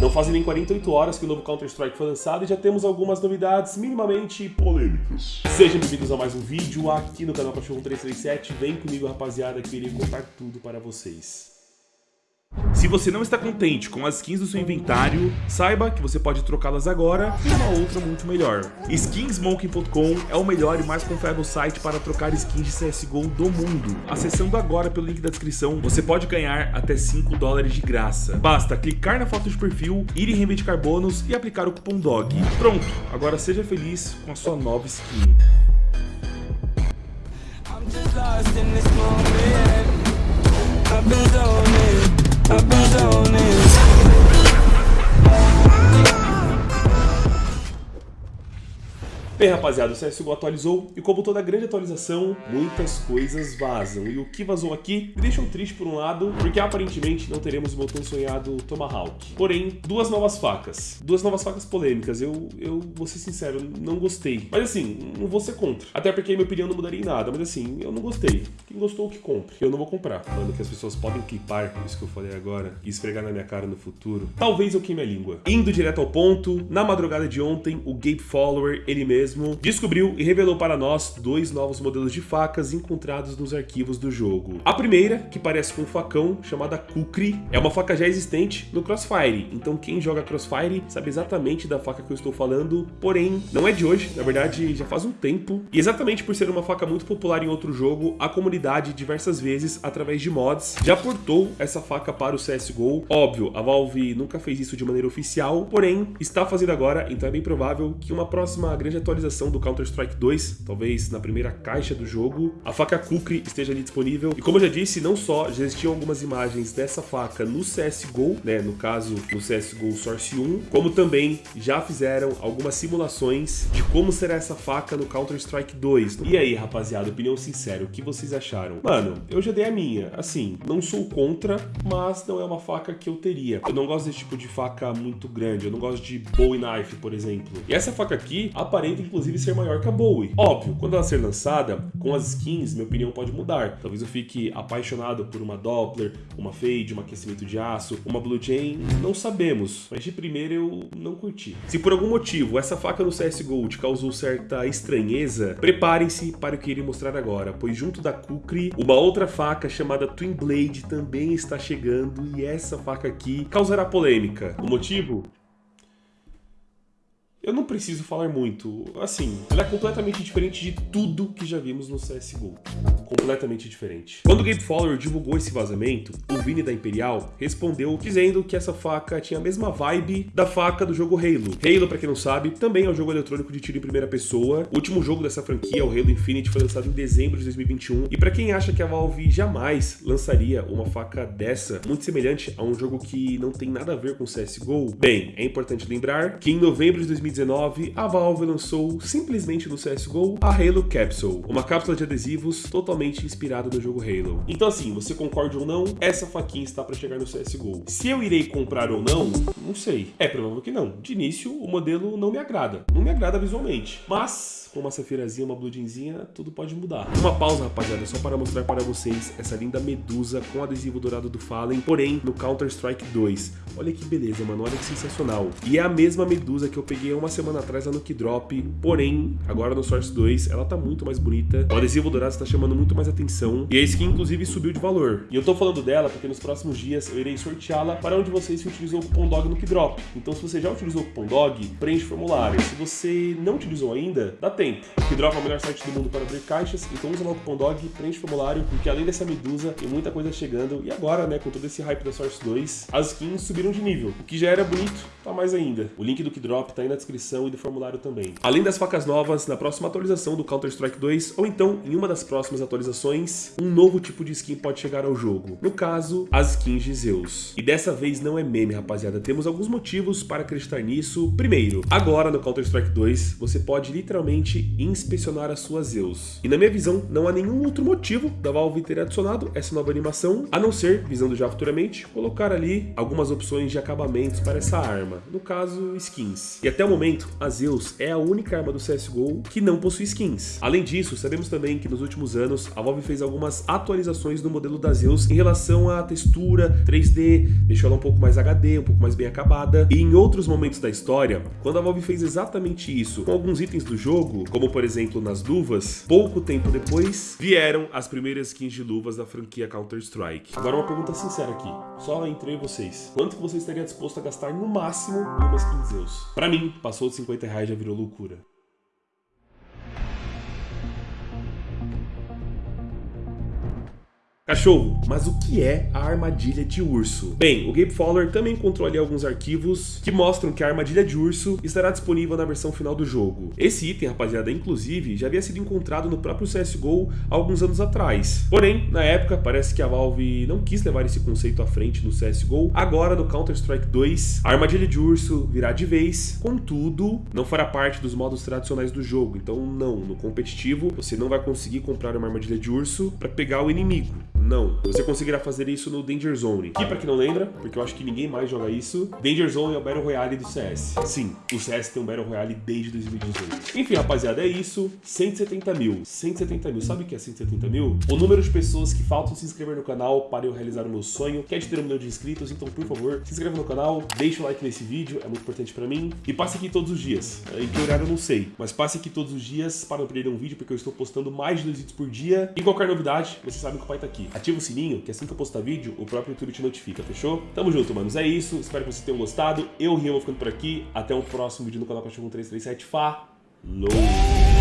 Não fazem nem 48 horas que o novo Counter-Strike foi lançado e já temos algumas novidades minimamente polêmicas. Sejam bem-vindos a mais um vídeo aqui no canal Cachorro 337. Vem comigo, rapaziada, que eu irei contar tudo para vocês. Se você não está contente com as skins do seu inventário, saiba que você pode trocá-las agora por uma outra muito melhor. Skinsmoking.com é o melhor e mais confiável site para trocar skins de CSGO do mundo. Acessando agora pelo link da descrição, você pode ganhar até 5 dólares de graça. Basta clicar na foto de perfil, ir em reivindicar bônus e aplicar o cupom DOG. Pronto, agora seja feliz com a sua nova skin. abandoned Bem, rapaziada, o CSGO atualizou e como toda grande atualização, muitas coisas vazam. E o que vazou aqui me deixou triste por um lado, porque aparentemente não teremos o meu tão sonhado Tomahawk. Porém, duas novas facas. Duas novas facas polêmicas. Eu, eu vou ser sincero, não gostei. Mas assim, não vou ser contra. Até porque minha opinião não mudaria em nada. Mas assim, eu não gostei. Quem gostou, que compre. Eu não vou comprar. Mano, que as pessoas podem clipar isso que eu falei agora e esfregar na minha cara no futuro. Talvez eu queime a língua. Indo direto ao ponto, na madrugada de ontem, o Gabe Follower, ele mesmo, descobriu e revelou para nós dois novos modelos de facas encontrados nos arquivos do jogo. A primeira, que parece com um facão, chamada Kukri, é uma faca já existente no Crossfire, então quem joga Crossfire sabe exatamente da faca que eu estou falando, porém, não é de hoje, na verdade já faz um tempo, e exatamente por ser uma faca muito popular em outro jogo, a comunidade diversas vezes, através de mods, já portou essa faca para o CSGO. Óbvio, a Valve nunca fez isso de maneira oficial, porém, está fazendo agora, então é bem provável que uma próxima grande atualização do Counter-Strike 2, talvez na primeira caixa do jogo, a faca Kukri esteja ali disponível. E como eu já disse, não só já existiam algumas imagens dessa faca no CSGO, né, no caso no CSGO Source 1, como também já fizeram algumas simulações de como será essa faca no Counter-Strike 2. E aí, rapaziada, opinião sincera, o que vocês acharam? Mano, eu já dei a minha. Assim, não sou contra, mas não é uma faca que eu teria. Eu não gosto desse tipo de faca muito grande, eu não gosto de Bowie Knife, por exemplo. E essa faca aqui aparenta inclusive ser maior que a Bowie. Óbvio, quando ela ser lançada, com as skins, minha opinião pode mudar. Talvez eu fique apaixonado por uma Doppler, uma Fade, um aquecimento de aço, uma Blue Chain, não sabemos. Mas de primeira eu não curti. Se por algum motivo essa faca no CSGO te causou certa estranheza, preparem-se para o que irei mostrar agora, pois junto da Kukri, uma outra faca chamada Twin Blade também está chegando e essa faca aqui causará polêmica. O motivo? Eu não preciso falar muito. Assim, ela é completamente diferente de tudo que já vimos no CSGO. Completamente diferente. Quando Gabe Fowler divulgou esse vazamento, o Vini da Imperial respondeu dizendo que essa faca tinha a mesma vibe da faca do jogo Halo. Halo, pra quem não sabe, também é um jogo eletrônico de tiro em primeira pessoa. O último jogo dessa franquia, o Halo Infinite, foi lançado em dezembro de 2021. E pra quem acha que a Valve jamais lançaria uma faca dessa, muito semelhante a um jogo que não tem nada a ver com CSGO, bem, é importante lembrar que em novembro de 2019 2019, a Valve lançou simplesmente no CSGO a Halo Capsule, uma cápsula de adesivos totalmente inspirada no jogo Halo. Então assim, você concorda ou não, essa faquinha está para chegar no CSGO. Se eu irei comprar ou não, não sei. É provável que não. De início, o modelo não me agrada. Não me agrada visualmente. Mas, com uma safirazinha, uma bludinzinha, tudo pode mudar. Uma pausa, rapaziada, só para mostrar para vocês essa linda medusa com adesivo dourado do Fallen, porém no Counter-Strike 2. Olha que beleza, mano. Olha que sensacional. E é a mesma medusa que eu peguei uma semana atrás lá no Kidrop, porém, agora no Source 2, ela tá muito mais bonita. O adesivo dourado está chamando muito mais atenção. E a skin, inclusive, subiu de valor. E eu tô falando dela porque nos próximos dias eu irei sorteá-la para onde vocês que utilizou o cupom DOG no Kidrop. Então, se você já utilizou o cupom DOG, preenche o formulário. Se você não utilizou ainda, dá tempo. O Kidrop é o melhor site do mundo para abrir caixas, então usa lá o cupom DOG, preenche o formulário, porque além dessa medusa, tem muita coisa chegando. E agora, né, com todo esse hype da Source 2, as skins subiram de nível. O que já era bonito, tá mais ainda. O link do Kidrop tá aí na descrição e do formulário também. Além das facas novas, na próxima atualização do Counter-Strike 2, ou então em uma das próximas atualizações, um novo tipo de skin pode chegar ao jogo. No caso, as skins de Zeus. E dessa vez não é meme, rapaziada. Temos alguns motivos para acreditar nisso. Primeiro, agora no Counter-Strike 2, você pode literalmente inspecionar as suas Zeus. E na minha visão, não há nenhum outro motivo da Valve ter adicionado essa nova animação, a não ser, visando já futuramente, colocar ali algumas opções de acabamentos para essa arma, no caso, skins. E até o momento, a Zeus é a única arma do CSGO que não possui skins. Além disso, sabemos também que nos últimos anos, a Valve fez algumas atualizações no modelo da Zeus em relação à textura 3D, deixou ela um pouco mais HD, um pouco mais bem acabada, e em outros momentos da história, quando a Valve fez exatamente isso com alguns itens do jogo, como por exemplo nas luvas, pouco tempo depois vieram as primeiras skins de luvas da franquia Counter-Strike. Agora uma pergunta sincera aqui, só entre vocês. Quanto você estaria disposto a gastar no máximo em uma skin Zeus? Pra mim, passou de 50 reais já virou loucura. Cachorro, mas o que é a armadilha de urso? Bem, o Gabe Fowler também encontrou ali alguns arquivos que mostram que a armadilha de urso estará disponível na versão final do jogo. Esse item, rapaziada, inclusive, já havia sido encontrado no próprio CSGO há alguns anos atrás. Porém, na época, parece que a Valve não quis levar esse conceito à frente no CSGO. Agora, no Counter-Strike 2, a armadilha de urso virá de vez, contudo, não fará parte dos modos tradicionais do jogo. Então, não, no competitivo, você não vai conseguir comprar uma armadilha de urso para pegar o inimigo. Não. Você conseguirá fazer isso no Danger Zone. Que pra quem não lembra, porque eu acho que ninguém mais joga isso, Danger Zone é o Battle Royale do CS. Sim, o CS tem um Battle Royale desde 2018. Enfim, rapaziada, é isso. 170 mil. 170 mil. Sabe o que é 170 mil? O número de pessoas que faltam se inscrever no canal para eu realizar o meu sonho, que é de ter um milhão de inscritos. Então, por favor, se inscreva no canal, deixa o like nesse vídeo, é muito importante pra mim. E passe aqui todos os dias. Em que horário eu não sei, mas passe aqui todos os dias para não perder um vídeo, porque eu estou postando mais de dois vídeos por dia. E qualquer novidade, você sabe que o pai tá aqui ativa o sininho, que assim que eu postar vídeo, o próprio YouTube te notifica, fechou? Tamo junto, manos. É isso. Espero que vocês tenham gostado. Eu, Rio, vou ficando por aqui. Até o próximo vídeo no canal Cachorro 337. Falou!